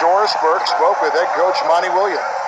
Doris Burke spoke with head coach Monty Williams.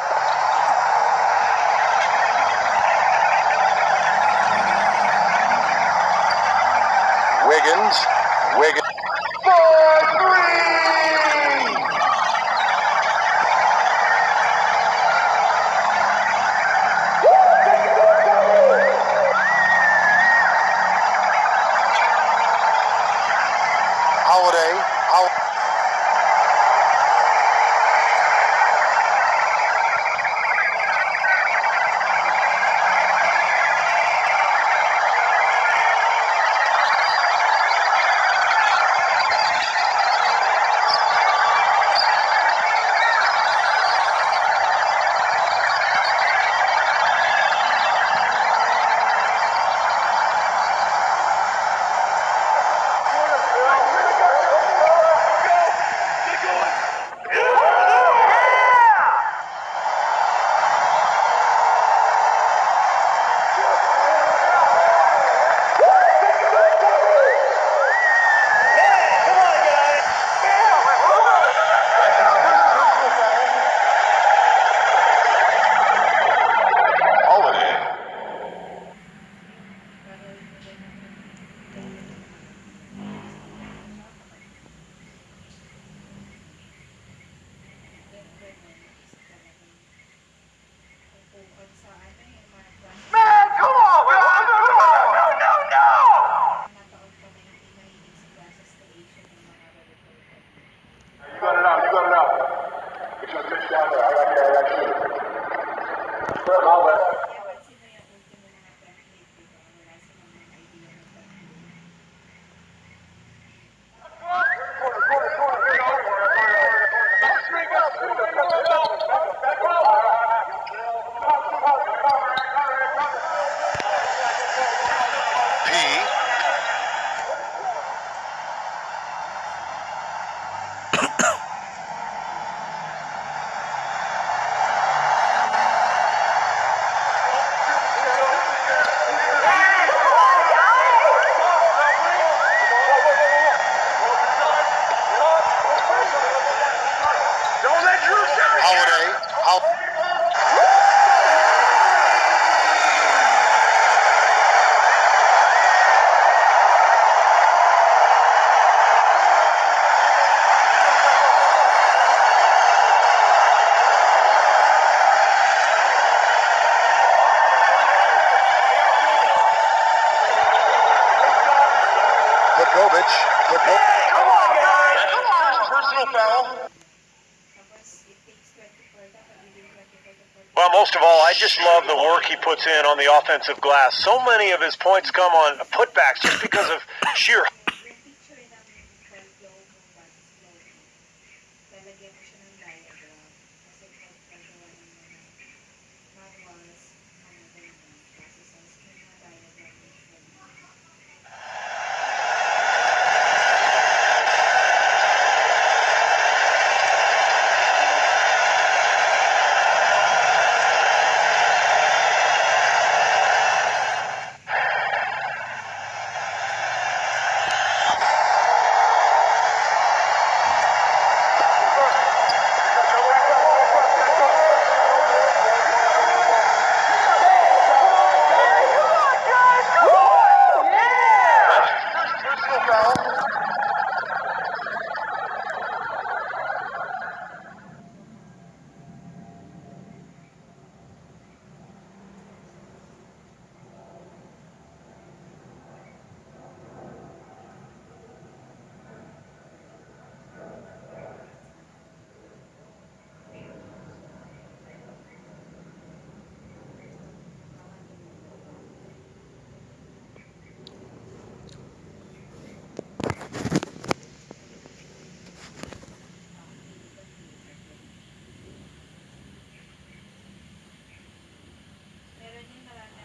Well, most of all, I just love the work he puts in on the offensive glass. So many of his points come on putbacks just because of sheer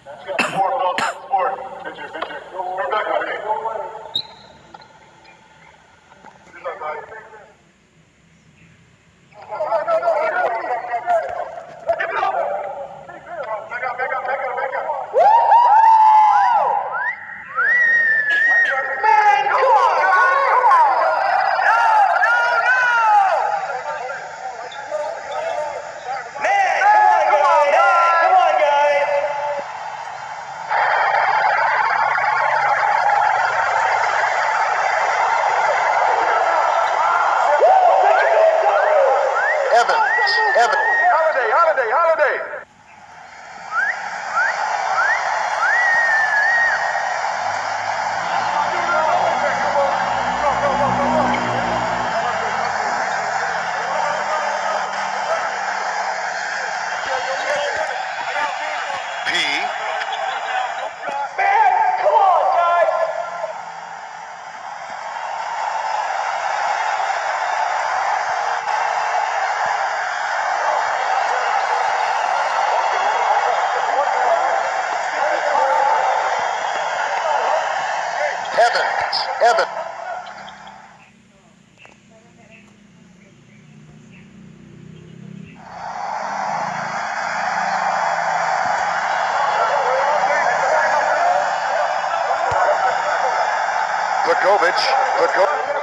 Let's go. Vukovic, Vukovic,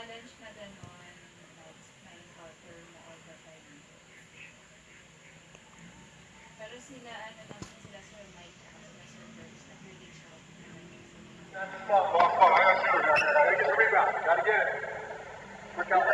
challenge na gano'n, like, na-encounter mo all the time? Pero sila, ano na, sila Sir Mike, sila Sir out. Stop, stop, stop. I got you. Gotta get it. Look out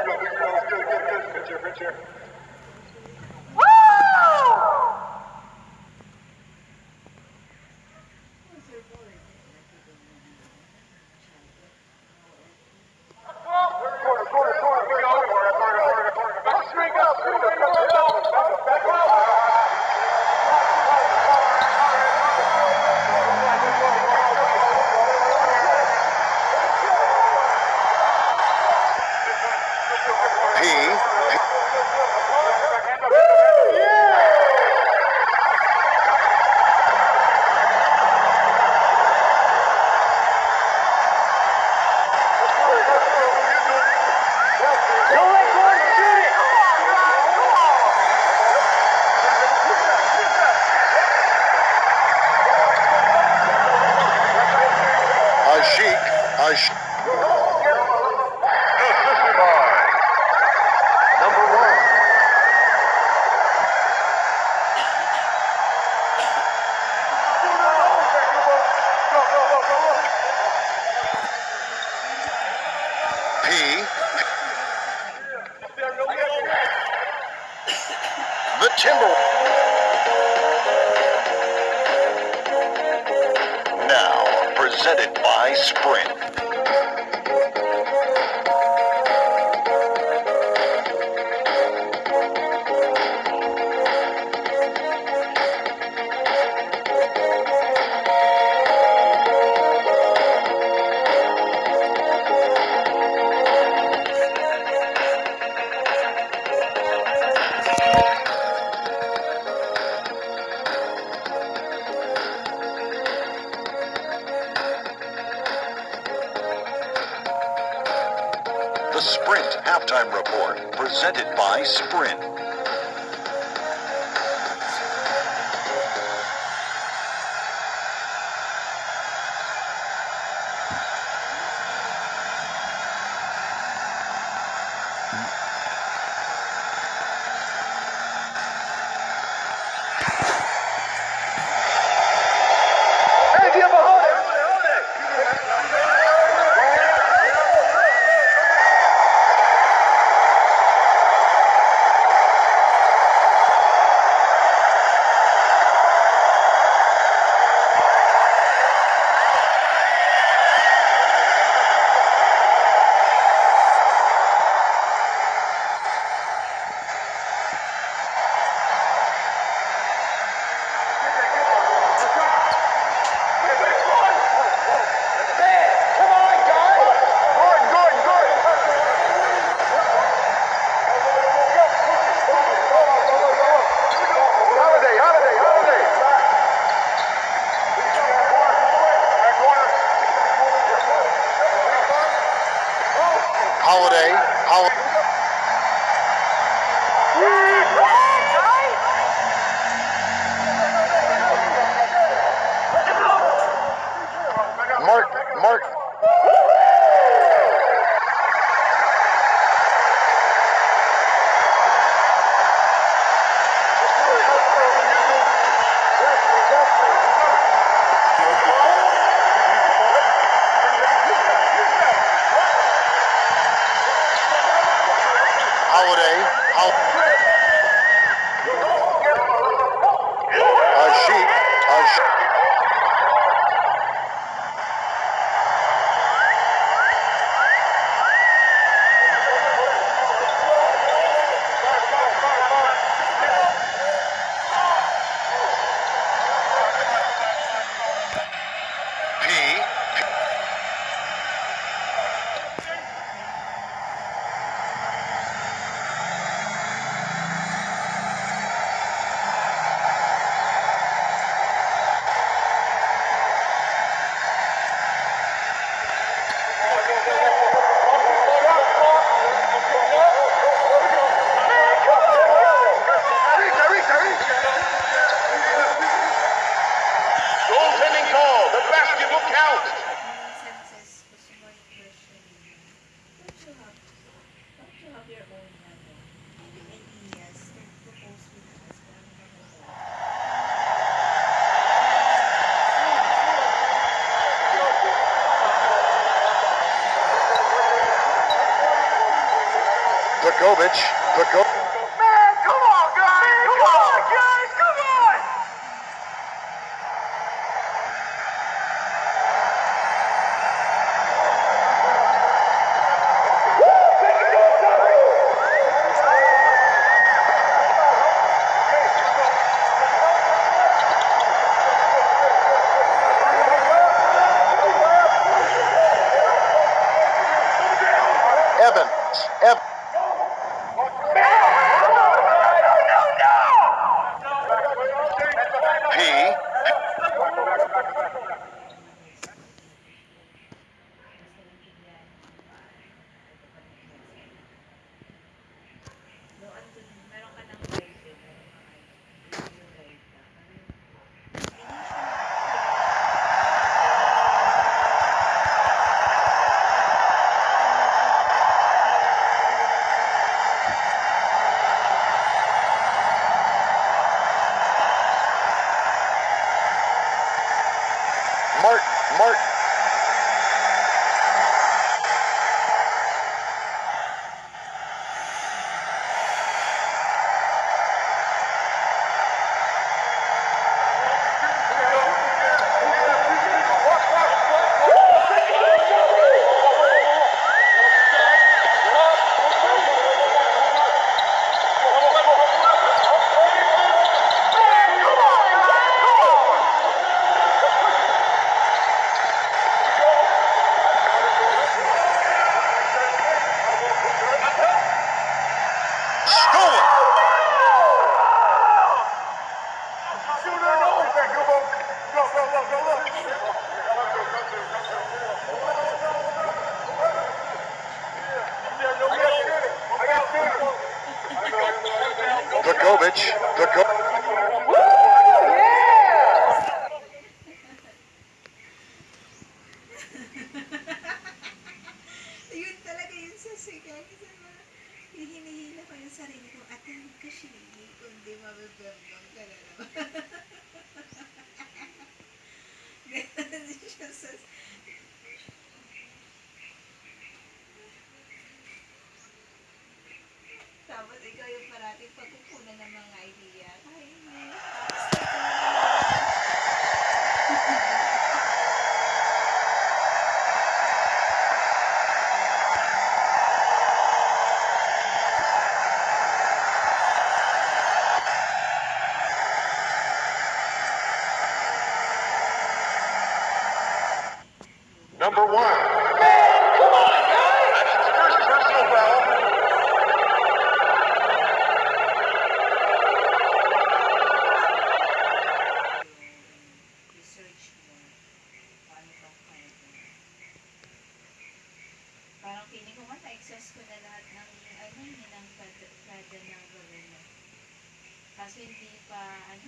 Kaso hindi pa ano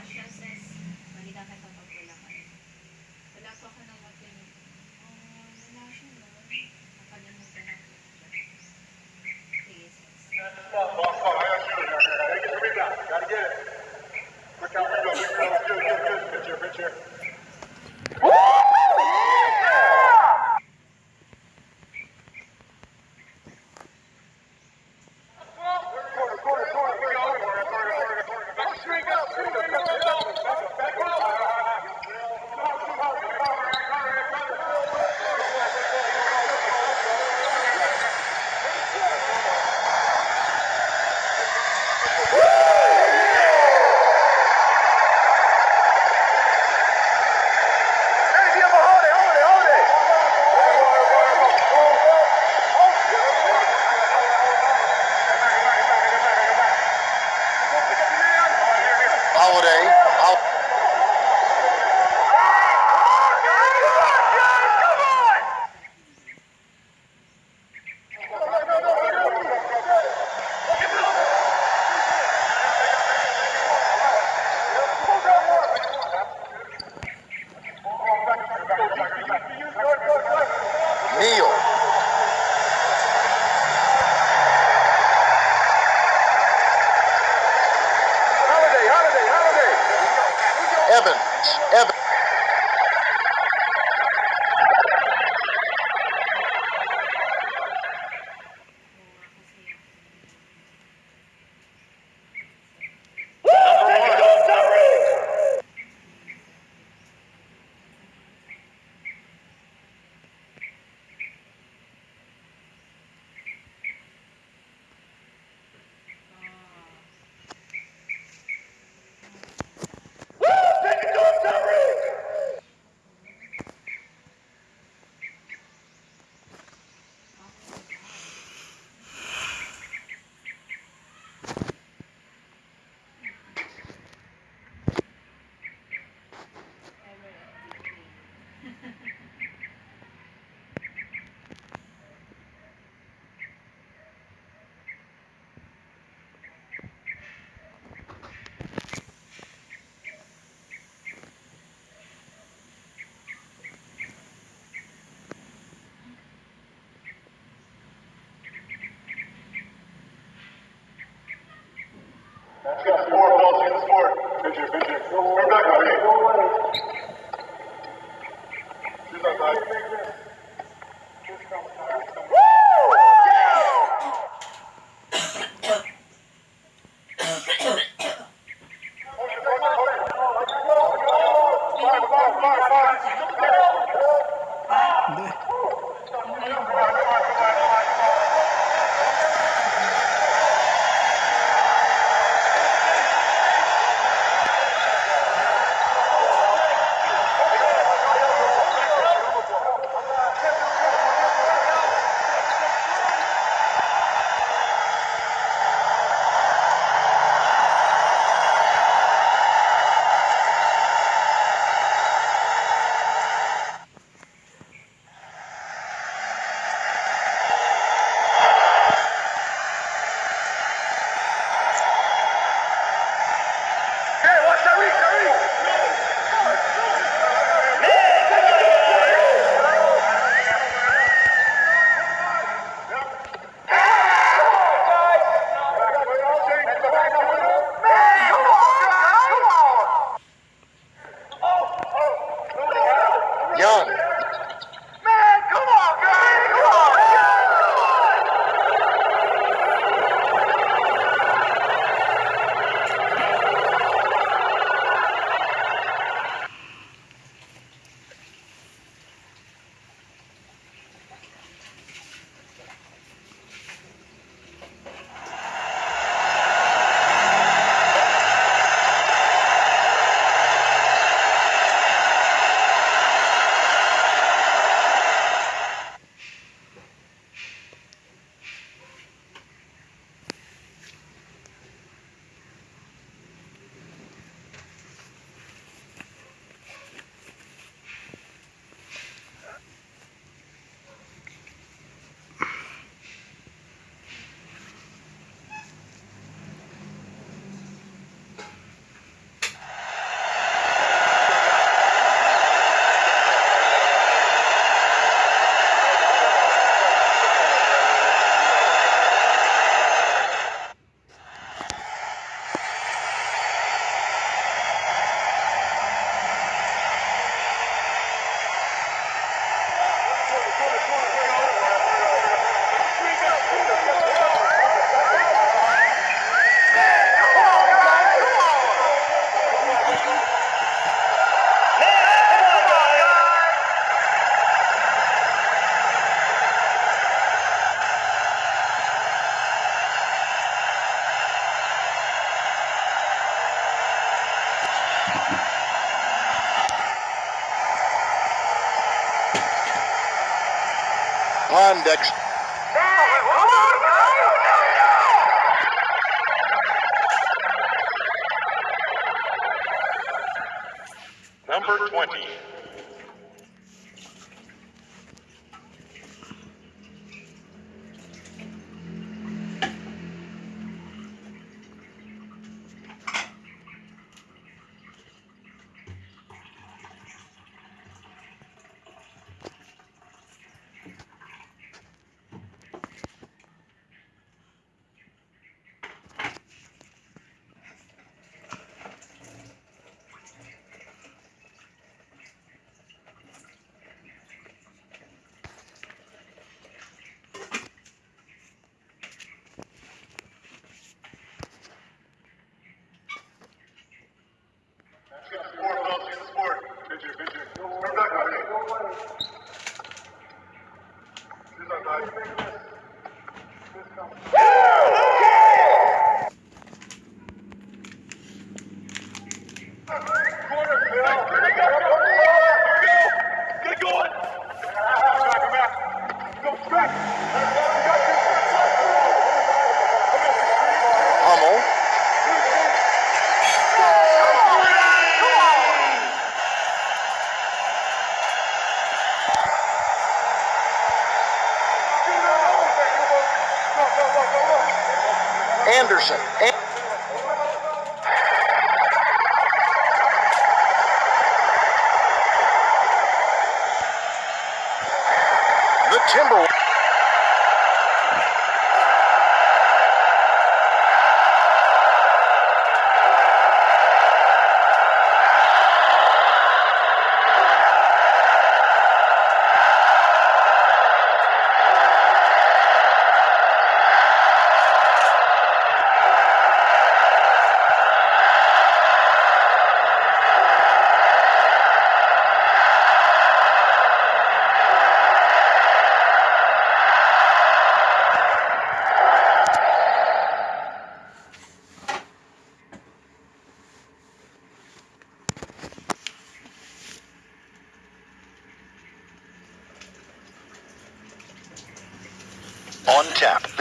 Sasha Thank you.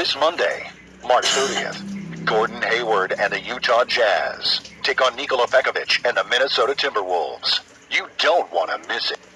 This Monday, March 30th. Gordon Hayward and the Utah Jazz take on Nikola Pekovic and the Minnesota Timberwolves. You don't want to miss it.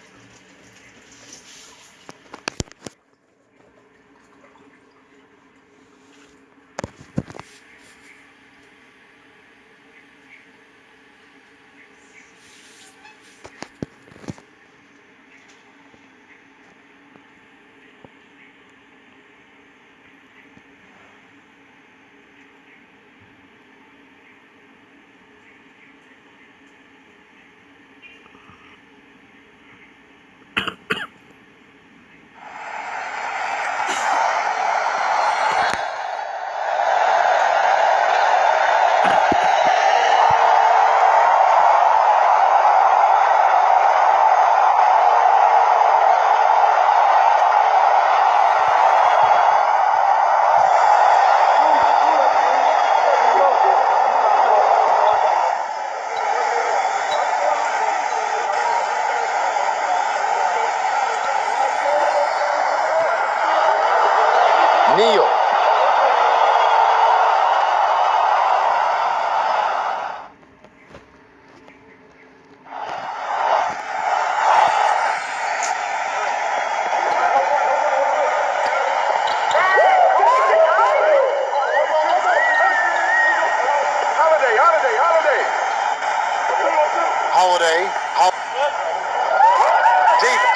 Diga.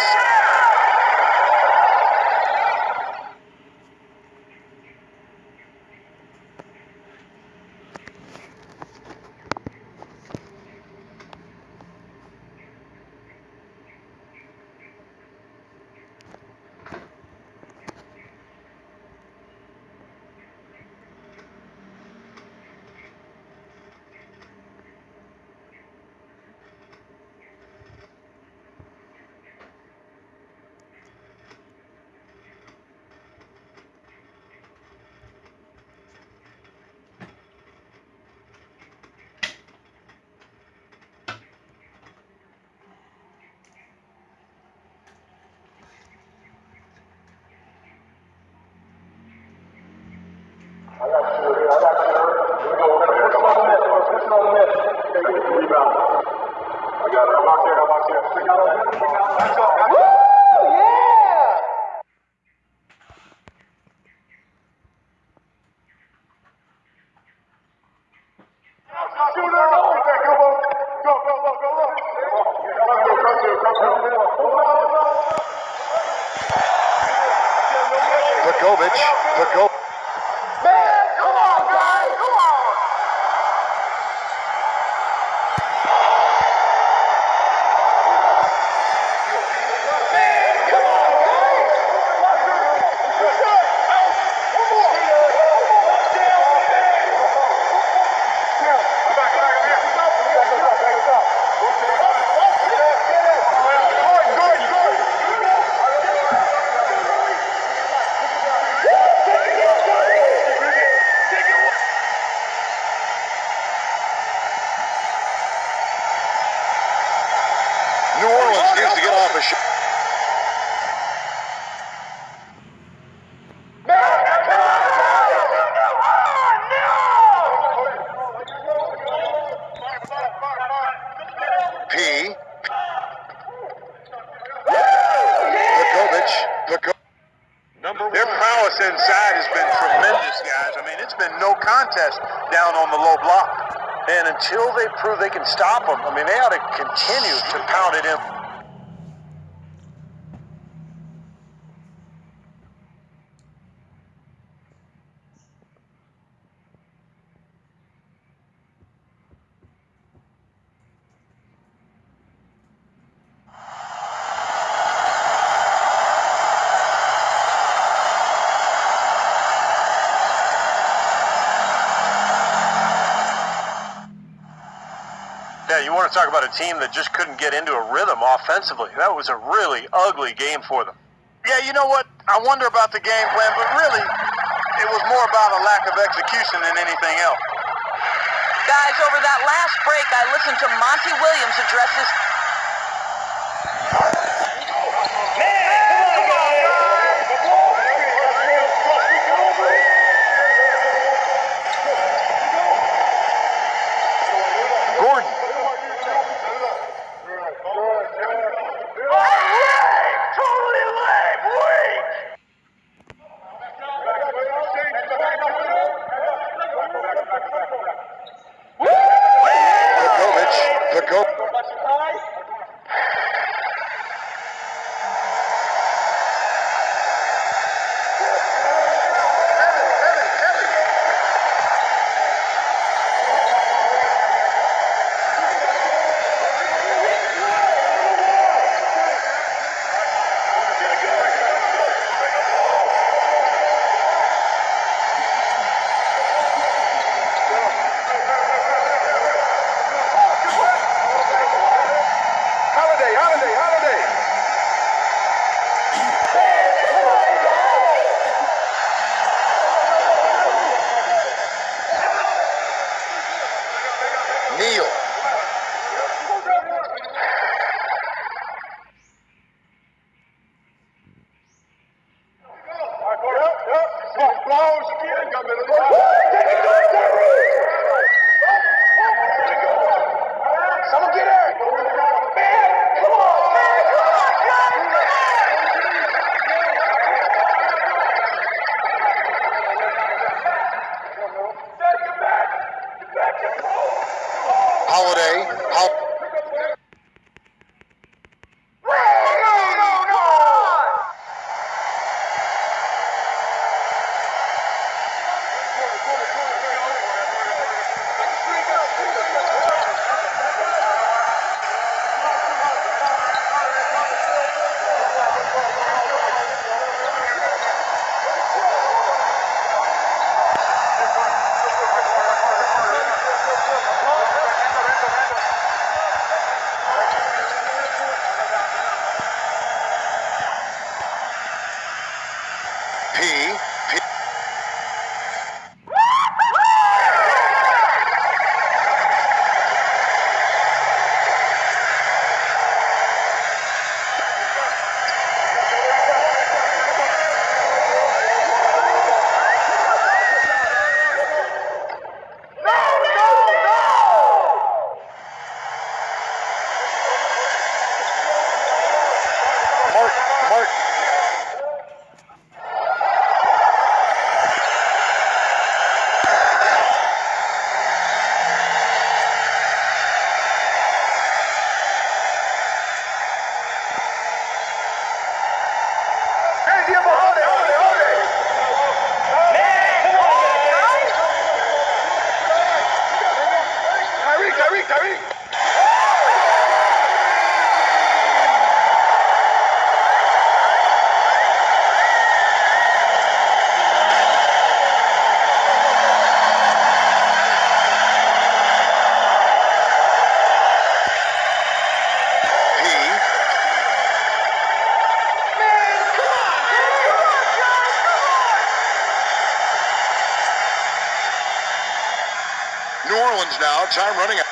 Prove they can stop them, I mean, they ought to continue to pound it in. Yeah, you want to talk about a team that just couldn't get into a rhythm offensively. That was a really ugly game for them. Yeah, you know what? I wonder about the game plan, but really, it was more about a lack of execution than anything else. Guys, over that last break, I listened to Monty Williams address his Time running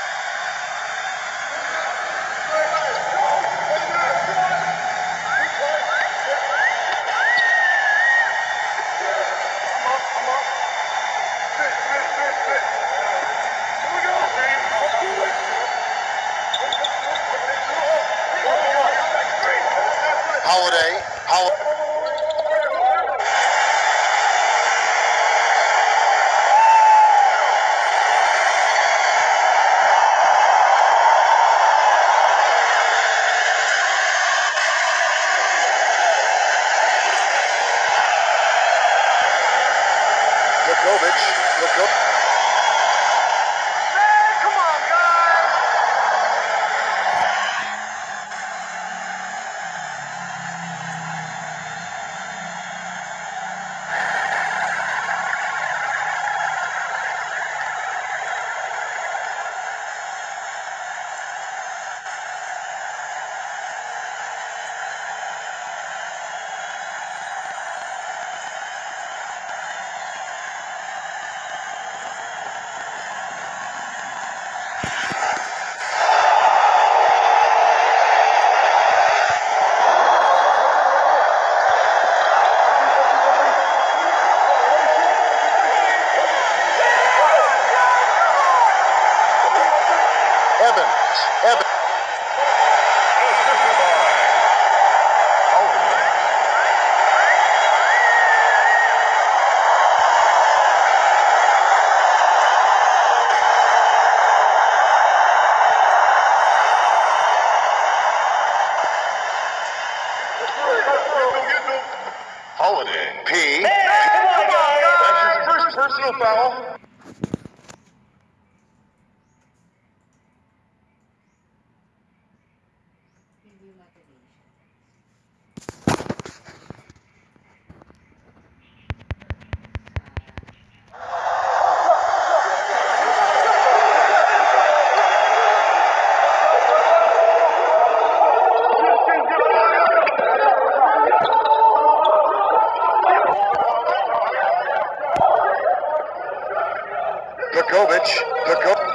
Lukovic. Lukovic.